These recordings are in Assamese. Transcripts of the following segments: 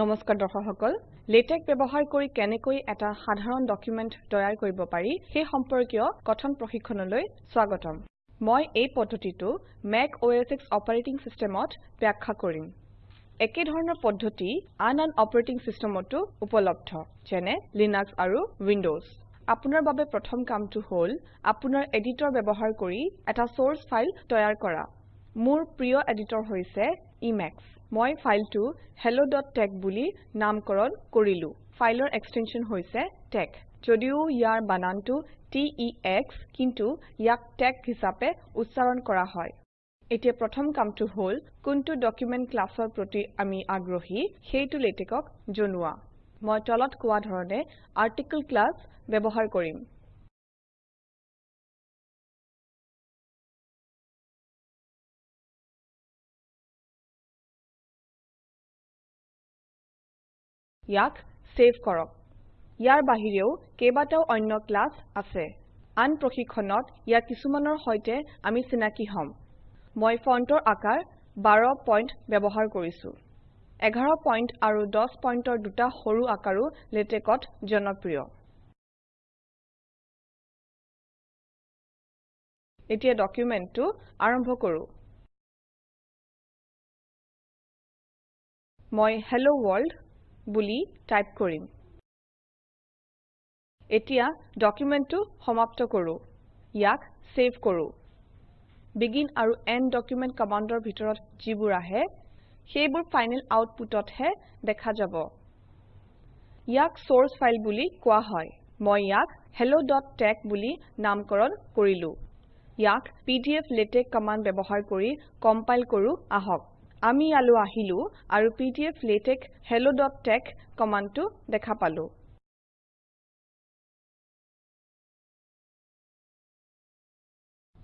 নমস্কাৰ দৰ্শক সকল লেটেক ব্যৱহাৰ কৰি কেনেকৈ এটা সাধাৰণ ডকুমেন্ট তৈয়াৰ কৰিব পাৰি সেই সম্পৰ্কীয় কথন প্ৰশিক্ষণলৈ স্বাগতম। মই এই পদ্ধতিটো মেক OS X অপাৰেটিং সিস্টেমত ব্যাখ্যা কৰিম। একে ধৰণৰ পদ্ধতি আন আন অপাৰেটিং সিস্টেমতো উপলব্ধ যেনে লিনাক্স আৰু উইন্ডোজ আপোনাৰ বাবে প্ৰথম কামটো হ'ল আপোনাৰ এডিটৰ ব্যৱহাৰ কৰি এটা সোৰ্স ফাইল তৈয়াৰ কৰা। মোৰ প্ৰিয় এডিটৰ হৈছে ইমেক্স মই ফাইলটো helloতেশ বুলি নামকৰণ কৰিলো। ফাইলৰ এক্সটেনশন হৈছে টেক যদিও ইয়াৰ বানানটো টেক্স কিন্তু ইয়াক টেক হিচাপে উচ্চাৰণ কৰা হয়। এতিয়া প্ৰথম কামটো হ'ল কোনটো ডকুমেন্ট ক্লাছৰ প্ৰতি আমি আগ্ৰহী সেইটো লেটেকক জনোৱা। মই তলত কোৱা ধৰণে আৰ্টিকল ক্লাছ ব্যৱহাৰ কৰিম। ইয়াক সেভ কৰক। ইয়াৰ বাহিৰেও কেইবাটাও অন্য ক্লাছ আছে। আন প্ৰশিক্ষণত ইয়াৰ কিছুমানৰ সৈতে আমি চিনাকি হম। মই ফন্টৰ আকাৰ 12 পইণ্ট ব্যৱহাৰ কৰিছো। 11 পইণ্ট আৰু 10 পইণ্টৰ দুটা সৰু আকাৰো লেটেকত জনপ্ৰিয়। এতিয়া ডকুমেন্টটো আৰম্ভ কৰো। মই হেল্ল ৱৰ্ল্ড বুলি টাইপ কৰিম। এতিয়া ডকুমেন্টটো সমাপ্ত কৰো। ইয়াক সেভ কৰো। বেগিন আৰু এণ্ড ডকুমেন্ট কমাণ্ডৰ ভিতৰত যিবোৰ আহে সেইবোৰ ফাইনেল আউটপুটতহে দেখা যাব। ইয়াক সোৰ্স ফাইল বুলি কোৱা হয়। মই ইয়াক helloতেশ বুলি নামকৰণ কৰিলো। ইয়াক পিডিফ্লেটেক্স কমাণ্ড ব্যৱহাৰ কৰি কম্পাইল কৰো আহক। আমি ইয়ালৈ আহিলো আৰু পিডিফ্লেটেক্স helloতেশ কমাণ্ডটো দেখা পালো।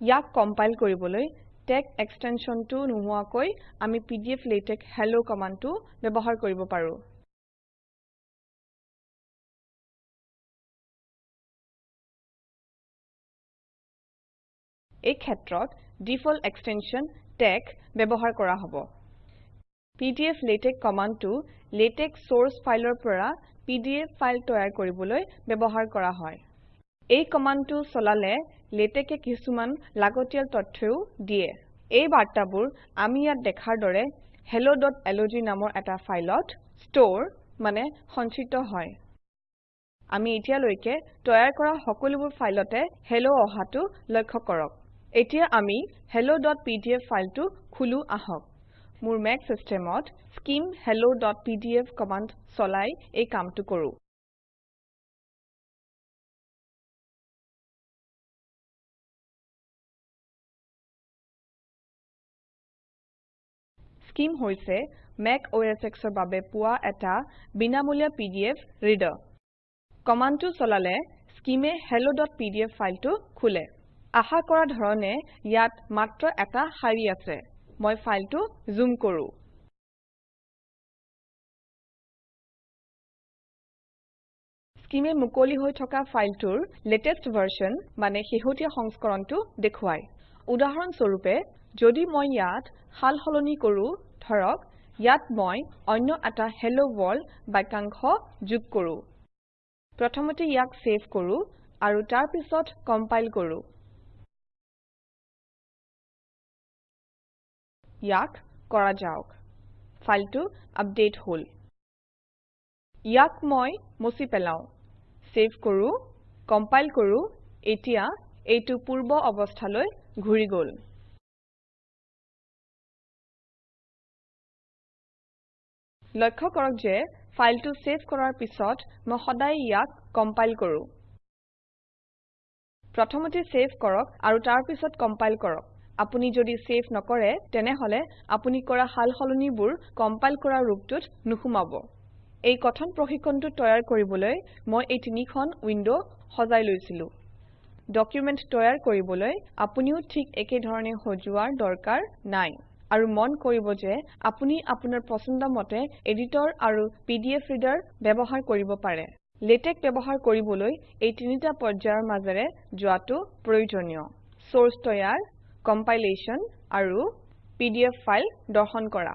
ইয়াক কম্পাইল কৰিবলৈ টেক এক্সটেনশনটো নোহোৱাকৈ আমি পিডিফ্লেটেক্স হেল্ল কমাণ্ডটো ব্যৱহাৰ কৰিব পাৰো। এই ক্ষেত্ৰত ডিফল্ট এক্সটেনশন টেক ব্যৱহাৰ কৰা হ'ব। পিডিফ্লেটেক্স কমাণ্ডটো লেটেক্স সোৰ্স ফাইলৰ পৰা পিডিএফ ফাইল তৈয়াৰ কৰিবলৈ ব্যৱহাৰ কৰা হয়। এই কমাণ্ডটো চলালে লেটেকে কিছুমান লাগতিয়াল তথ্যও দিয়ে। এই বাৰ্তাবোৰ আমি ইয়াত দেখাৰ দৰে helloলগ নামৰ এটা ফাইলত ষ্টৰ মানে সঞ্চিত হয়। আমি এতিয়ালৈকে তৈয়াৰ কৰা সকলোবোৰ ফাইলতে হেল্ল অহাটো লক্ষ্য কৰক। এতিয়া আমি helloপিডিএফ ফাইলটো খোলো আহক। মোৰ মেক চিষ্টেমত স্কিম helloপিডিএফ কমাণ্ড চলাই এই কামটো কৰো। স্কিম হৈছে মেক OS X ৰ বাবে পোৱা এটা বিনামূলীয়া পিডিএফ ৰিডাৰ কমাণ্ডটো চলালে স্কিমে helloপিডিএফ ফাইলটো খোলে। আশা কৰা ধৰণে ইয়াত মাত্ৰ এটা শাৰী আছে। মই ফাইলটো জুম কৰো। স্কিমে মুকলি হৈ থকা ফাইলটোৰ লেটেষ্ট ভাৰ্চন মানে শেহতীয়া সংস্কৰণটো দেখুৱায়। উদাহৰণ স্বৰূপে যদি মই ইয়াত সাল সলনি কৰো ধৰক ইয়াত মই অন্য এটা হেল্ল ৱৰ্ল্ড বাক্যাংশ যোগ কৰো। প্ৰথমতে ইয়াক সেভ কৰো আৰু তাৰ পিছত কম্পাইল কৰো। ইয়াক কৰা যাওক। ফাইলটো আপডেট হল। ইয়াক মই মুছি পেলাও। সেভ কৰো কম্পাইল কৰো এতিয়া এইটো পূৰ্ব অৱস্থালৈ ঘূৰি গল। লক্ষ্য কৰক যে ফাইলটো সেভ কৰাৰ পিছত মই সদায় ইয়াক কম্পাইল কৰো। প্ৰথমতে সেভ কৰক আৰু তাৰ পিছত কম্পাইল কৰক। আপুনি যদি সেভ নকৰে তেনেহলে আপুনি কৰা সাল সলনিবোৰ কম্পাইল কৰা ৰূপটোত নুসুমাব। এই কথন প্ৰশিক্ষণটো তৈয়াৰ কৰিবলৈ মই এই তিনিখন উইন্ডো সজাই লৈছিলো। ডকুমেন্ট তৈয়াৰ কৰিবলৈ আপুনিও ঠিক একে ধৰণে সজোৱাৰ দৰকাৰ নাই। আৰু মন কৰিব যে আপুনি আপোনাৰ পছন্দ মতে এডিটৰ আৰু পিডিএফ ৰিডাৰ ব্যৱহাৰ কৰিব পাৰে। লেটেক ব্যৱহাৰ কৰিবলৈ এই তিনিটা পৰ্যায়ৰ মাজেৰে যোৱাটো প্ৰয়োজনীয়। সোৰ্স তৈয়াৰ কম্পাইলেচন আৰু পি ফাইল দৰ্শন কৰা।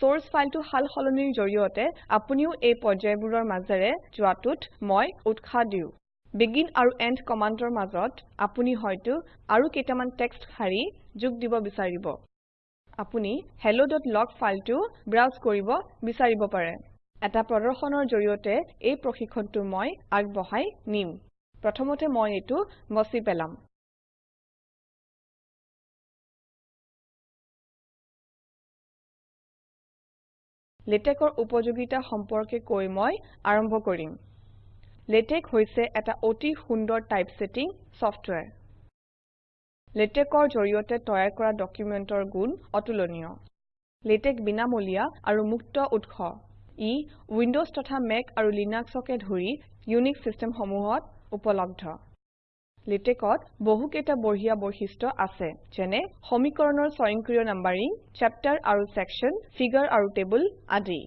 দৰ্শন ফাইলটো সাল সলনিৰ জৰিয়তে আপুনিও এই পৰ্যায়বোৰৰ মাজেৰে যোৱাটোত মই উৎসাহ দিওঁ। বিগিন আৰু এণ্ড কমাণ্ডৰ মাজত আপুনি হয়তো আৰু কেইটামান টেক্সট শাৰী যোগ দিব বিচাৰিব। আপুনি helloলগ ফাইলটো ব্ৰাউজ কৰিব বিচাৰিব পাৰে। এটা প্ৰদৰ্শনৰ জৰিয়তে এই প্ৰশিক্ষণটো মই আগবঢ়াই নিম। প্ৰথমতে মই এইটো মচি পেলাম। লেটেকৰ উপযোগিতা সম্পৰ্কে কৈ মই আৰম্ভ কৰিম। লেটেক হৈছে এটা অতি সুন্দৰ টাইপছেটিং ছফ্টৱেৰ লেটেকৰ জৰিয়তে তৈয়াৰ কৰা ডকুমেণ্টৰ গুণ অতুলনীয়। লেটেক বিনামূলীয়া আৰু মুক্ত উৎস। ই উইণ্ডজ তথা মেক আৰু লিনাক্সকে ধৰি ইউনিক্স চিষ্টেমসমূহত উপলব্ধ। লেটেকত বহুকেইটা বঢ়িয়া বৈশিষ্ট্য আছে যেনে সমীকৰণৰ স্বয়ংক্ৰিয় নাম্বাৰিং চেপ্টাৰ আৰু ছেকশ্যন ফিগাৰ আৰু টেবুল আদি।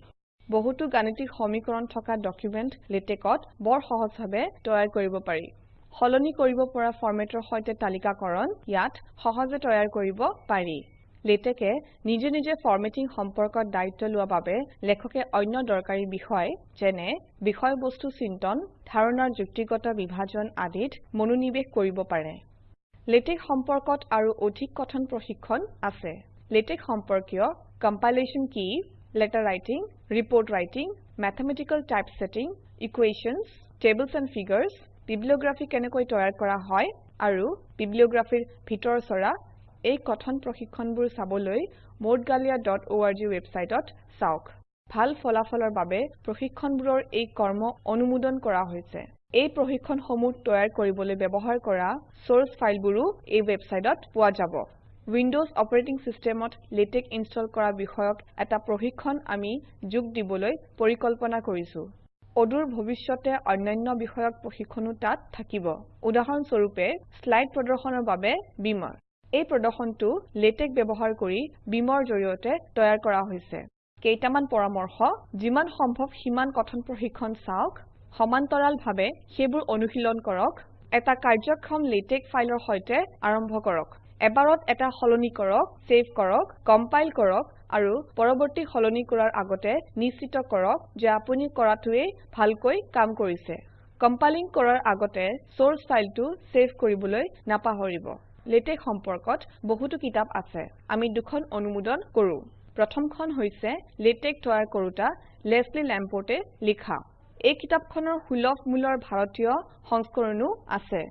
বহুতো গাণিতিক সমীকৰণ থকা ডকুমেণ্ট লেটেকত বৰ সহজভাৱে তৈয়াৰ কৰিব পাৰি। সলনি কৰিব পৰা ফৰমেটৰ সৈতে তালিকাকৰণ ইয়াত সহজে তৈয়াৰ কৰিব পাৰি। লেটেকে নিজে নিজে ফৰমেটিং সম্পৰ্কত দায়িত্ব লোৱা বাবে লেখকে অন্য দৰকাৰী বিষয় যেনে বিষয়বস্তু চিন্তন ধাৰণাৰ যুক্তিগত বিভাজন আদিত মনোনিৱেশ কৰিব পাৰে। লেটেক সম্পৰ্কত আৰু অধিক কথন প্ৰশিক্ষণ আছে। লেটেক সম্পৰ্কীয় কম্পাইলেশ্যন কি? letter writing report writing mathematical typesetting equations tables and figures bibliography কেনেকৈ তৈয়াৰ কৰা হয় আৰু bibliographyৰ ভিতৰ চৰা এই কথন প্ৰশিক্ষণবোৰ চাবলৈ moudgalyaorg ৱেবছাইটত চাওক। ভাল ফলাফলৰ বাবে প্ৰশিক্ষণবোৰৰ এই কৰ্ম অনুমোদন কৰা হৈছে। এই প্ৰশিক্ষণসমূহ তৈয়াৰ কৰিবলৈ ব্যৱহাৰ কৰা চৰ্চ ফাইলবোৰো এই ৱেবছাইটত পোৱা যাব। উইণ্ডজ অপাৰেটিং চিষ্টেমত লেটেক ইনষ্টল কৰা বিষয়ক এটা প্ৰশিক্ষণ আমি যোগ দিবলৈ পৰিকল্পনা কৰিছো। অদূৰ ভৱিষ্যতে অন্যান্য বিষয়ক প্ৰশিক্ষণো তাত থাকিব। উদাহৰণস্বৰূপে শ্লাইড প্ৰদৰ্শনৰ বাবে বীমাৰ। এই প্ৰদৰ্শনটো লেটেক ব্যৱহাৰ কৰি বীমৰ জৰিয়তে তৈয়াৰ কৰা হৈছে। কেইটামান পৰামৰ্শ যিমান সম্ভৱ সিমান কথন প্ৰশিক্ষণ চাওক সমান্তৰালভাৱে সেইবোৰ অনুশীলন কৰক এটা কাৰ্যক্ষম লেটেক ফাইলৰ সৈতে আৰম্ভ কৰক। এবাৰত এটা সলনি কৰক চেভ কৰক কম্পাইল কৰক আৰু পৰৱৰ্তী সলনি কৰাৰ আগতে নিশ্চিত কৰক যে আপুনি কৰাটোৱে ভালকৈ কাম কৰিছে। কম্পাইলিং কৰাৰ আগতে চৰ্চ ফাইলটো চেভ কৰিবলৈ নাপাহৰিব। লেটেক সম্পৰ্কত বহুতো কিতাপ আছে। আমি দুখন অনুমোদন কৰো। প্ৰথমখন হৈছে লেটেক তৈয়াৰ কৰোতা লেছলি লেম্পৰ্টে লিখা। এই কিতাপখনৰ সুলভ মূল্যৰ ভাৰতীয় সংস্কৰণো আছে।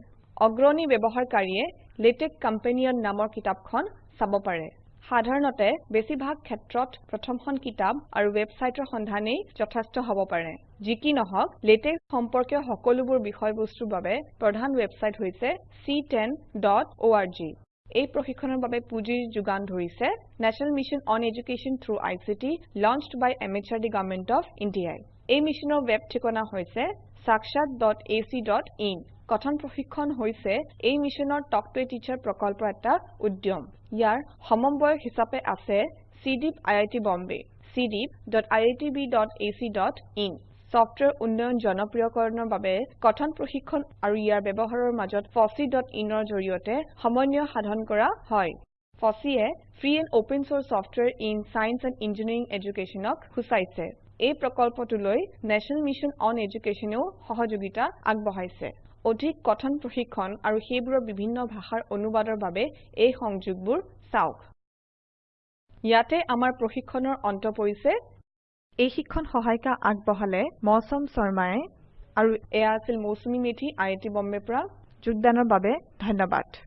অগ্ৰণী ব্যৱহাৰকাৰীয়ে লেটেক কম্পেনিয়ন নামৰ কিতাপখন চাব পাৰে। সাধাৰণতে বেছিভাগ ক্ষেত্ৰত প্ৰথমখন কিতাপ আৰু ৱেবছাইটৰ সন্ধানেই যথেষ্ট হ'ব পাৰে। যি কি নহওক লেটেক সম্পৰ্কীয় সকলোবোৰ বিষয়বস্তুৰ বাবে প্ৰধান ৱেবছাইট হৈছে c10.org এই প্ৰশিক্ষণৰ বাবে পুঁজিৰ যোগান ধৰিছে national mission on education through ICT launched by MHRD government of India এই মিছনৰ ৱেব ঠিকনা হৈছে sakshat.ac.in কথন প্ৰশিক্ষণ হৈছে এই মিছনৰ টক টু টিচাৰ প্ৰকল্পৰ এটা উদ্যম। ইয়াৰ সমন্বয়ক হিচাপে আছে চিডিইপি আইআইটি বম্বে cdeep.iitb.ac.in সফ্টৱেৰ উন্নয়ন জনপ্ৰিয়কৰণৰ বাবে কথন প্ৰশিক্ষণ আৰু ইয়াৰ ব্যৱহাৰৰ মাজত fosseein ৰ জৰিয়তে সমন্বয় সাধন কৰা হয়। FOSSEE a free and open source software in science and engineering এডুকেশ্যনক সূচাইছে। এই প্ৰকল্পটোলৈ নেশ্যনেল মিছন অন এডুকেশ্যনেও সহযোগিতা আগবঢ়াইছে। অধিক কথন প্ৰশিক্ষণ আৰু সেইবোৰৰ বিভিন্ন ভাষাৰ অনুবাদৰ বাবে এই সংযোগবোৰ চাওক। ইয়াতে আমাৰ প্ৰশিক্ষণৰ অন্ত পৰিছে। এই শিক্ষণ সহায়িকা আগবঢ়ালে মৌচম শৰ্মায়ে আৰু এয়া আছিল মৌচুমী মেধি আই আই টি বম্বেৰ পৰা। যোগদানৰ বাবে ধন্যবাদ।